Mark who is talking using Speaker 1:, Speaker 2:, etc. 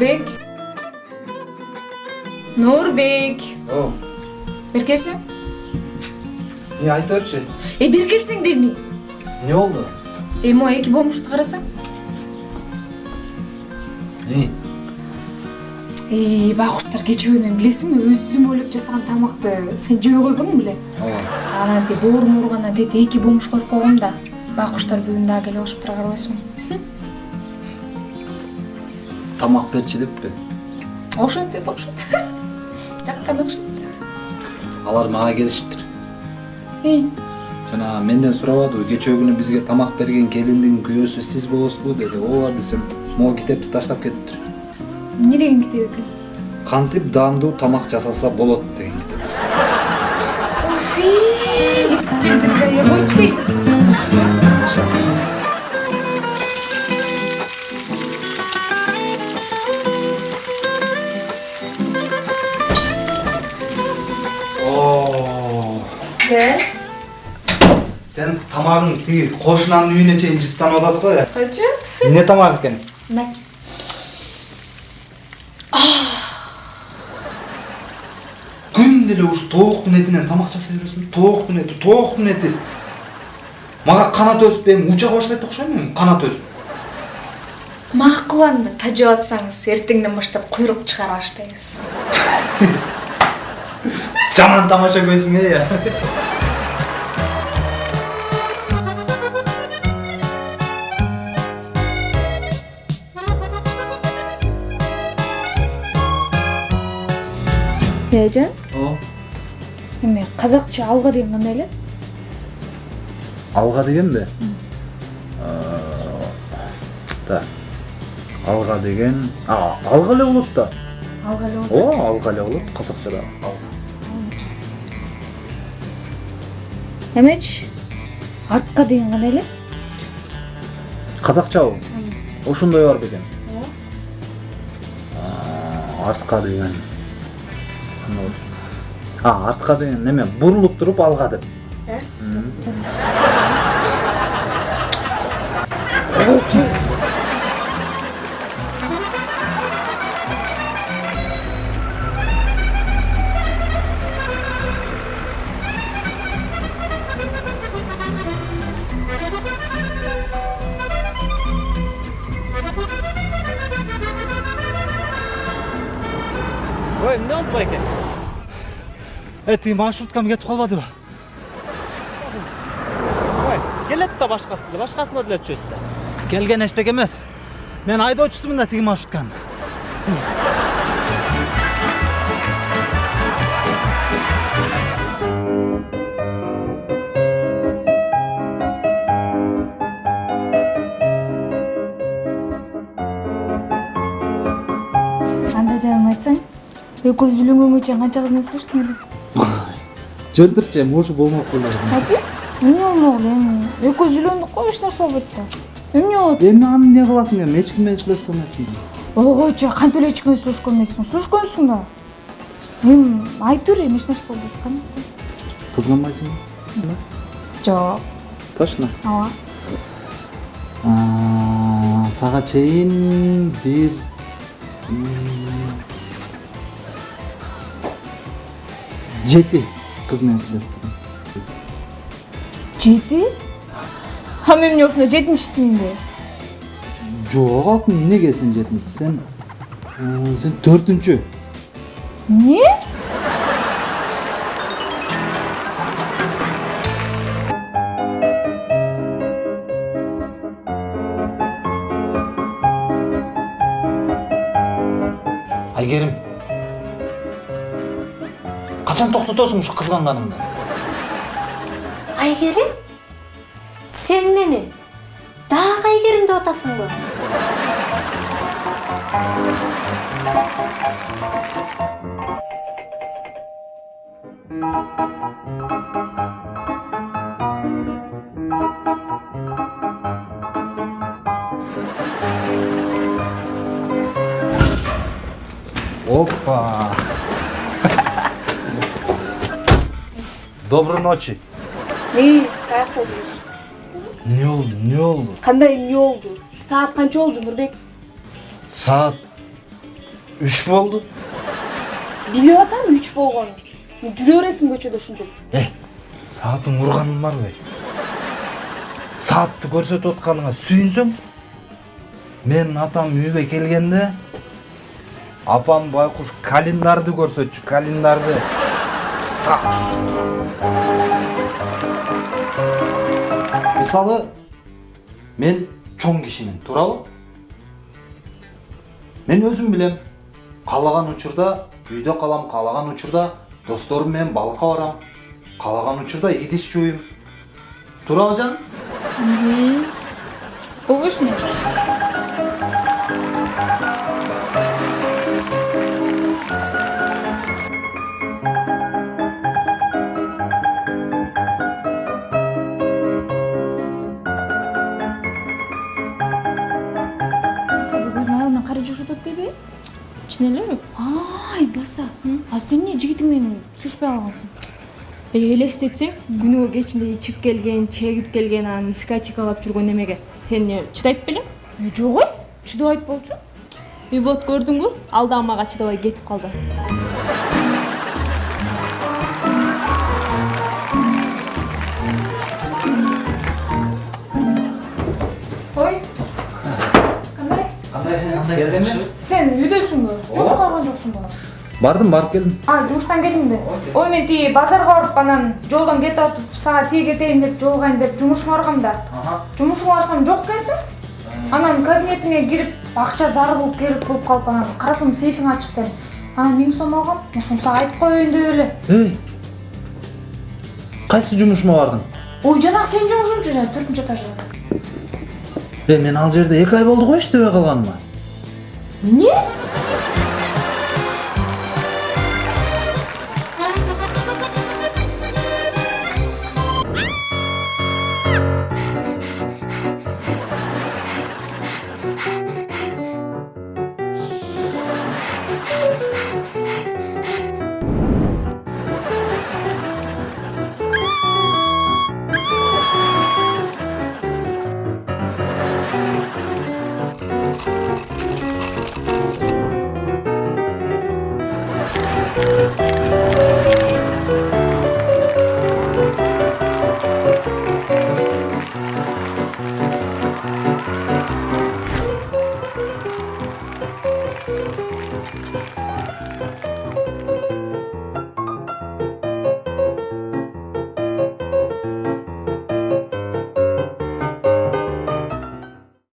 Speaker 1: нурбек нурбек бери келсең
Speaker 2: не айта берчи.
Speaker 1: э бери келсең дейм
Speaker 2: Не oldu?
Speaker 1: э могу эки бомушту карасаң?
Speaker 2: Ne?
Speaker 1: э байкуштар кечээ мен билесиңби өзүм ойлоп жасаган тамакты сен жей койбодуң беле?
Speaker 2: Ооба.
Speaker 1: анан тип оорун ооругандан тетип эки бомуш коюп койгом да. Байкуштар бүгүн дагы келип алышыптыр карабайсыңбы
Speaker 2: Тамак берчи деппи.
Speaker 1: ошентет окшойт жаккан окшойт
Speaker 2: Алар мага келишиптир.
Speaker 1: эй
Speaker 2: Жана менден сурабадыбы, кечээ күнү бизге тамак берген келиндин күйөөсү сиз болосузбу деди. Ооба десем, могу китепти таштап кетиптир.
Speaker 1: эмне деген китеп экен
Speaker 2: Кантип даамдуу тамак жасаса болот деген китеп. Сен тамагың тиги кошунанын үйүнө чейин жыттанып атат го.
Speaker 1: койчу
Speaker 2: Эмне тамак экен?
Speaker 1: мына
Speaker 2: күн деле ушу тооктун этинен тамак жасай бересиң тооктун эти тооктун эти мага канат өсүп эми уча баштайт окшойм эми канат өсүп
Speaker 1: макул анда тажап атсаңыз эртеңден баштап куйрук чыгара баштайбыз
Speaker 2: жаман тамаша көзүң э
Speaker 1: эжен
Speaker 2: о
Speaker 1: эме казакча алга деген кандай эле
Speaker 2: алга дегенби так алга деген а алга эле болот да
Speaker 1: алга эле болот
Speaker 2: ооба алга эле болот казакчада
Speaker 1: эмечи артка деген кандай эле
Speaker 2: казакчабы ошондой бар бекен артка деген болот? а артка деген неме бурулуп туруп алга деп? М.
Speaker 3: ой эмне болду байке
Speaker 2: тиги маршруткам кетип калбадыбы
Speaker 3: ой келет да башкасы деле башкасына деле түшөсүз да
Speaker 2: келген эчтеке эмес. Мен айдоочусумун да тиги маршрутканын
Speaker 1: анда жаным айтсаң экөөбүз үйлөнгөнгө чейин канча кыз менен сүйлөштүң эле?
Speaker 2: Жөнтүрчү эми ушу болмок беле
Speaker 1: апи эмне болмок эле эми? Экөөбүз үйлөндүк го эч нерсе болбойт да эмне болот?
Speaker 2: Эми аны эмне кыласың эми? Эч ким менен сүйлөшкөн эмесмин
Speaker 1: ойгойчу кантип эле эч ким менен сүйлөшкөн эмессиң сүйлөшкөнсүң да? Эми айта бер эми эч нерсе болбойт кандай
Speaker 2: кызганбайсыңбы
Speaker 1: жок.
Speaker 2: Точно?
Speaker 1: Ооба
Speaker 2: сага чейин бир жети. Кыз менен сүйлөштүм
Speaker 1: жети а мен эмне ушунда жетинчисиминби
Speaker 2: жок алтын эмнеге сен жетинчи сен сен төртүнчү
Speaker 1: эмне
Speaker 2: айгерим качан токтотосуң ушу кызганганыңды
Speaker 4: айгерим сен мени дагы айгерим деп атасыңбы
Speaker 2: опа доброй ночи.
Speaker 1: Эй каякта жүрөсүң
Speaker 2: эмне болду эмне болду
Speaker 1: кандай эмне болду саат канча болду нурбек?
Speaker 2: Саат үч болду.
Speaker 1: Билип атам 3 болгонун. Жүрө бересиң көчөдө ушинтип.
Speaker 2: э саатың урганың барбы саатты көрсөтүп атканыңа сүйүнсөң менин атам үйгө келгенде апам байкуш календарды көрсөтчү календарды мисалы мен чоң кишимин туурабы мен өзүм билем каалаган учурда үйдө калам каалаган учурда досторум менен балыкка барам каалаган учурда идиш жууйм туурабы жаным
Speaker 1: Болбойсуң. Жашап атат дейби?
Speaker 3: чын элеби
Speaker 1: Ай, баса. А сен эмне жигитиң менен сүйлөшпөй калгансың?
Speaker 3: элестетсең күнүгө кечинде ичип келген чегип келген анан дискотекалап жүргөн эмеге сен эмне чыдайт белең
Speaker 1: Жок ой, чыдабайт болчу.
Speaker 3: и вот көрдүңбү ал дагы мага чыдабай кетип калды
Speaker 1: Ой.
Speaker 2: Келдиңби
Speaker 1: Сен үйдөсүңбү? Жумушка барган жоксуңбу?
Speaker 2: бардым барып келдим
Speaker 1: А, жумуштан келдиңби? Ой, мен тиги базарга барып анан жолдон кетип атып, сага тиги кетейин деп жолугайын деп жумушума баргам да. Жумушума барсам жок экенсиң. Анан кабинетиңе кирип, акча зар болуп керек болуп калып анан карасам сейфиң ачык экен. Анан 1000 сом алгам. Ошону сага айтып коеюн деп эле.
Speaker 2: эй кайсы жумушума бардың
Speaker 1: Ой, жанагы сенин жумушуңчу жана 4-нчү этажда.
Speaker 2: э мен ал жерде эки ай болду го иштебей калганыма
Speaker 1: Нет?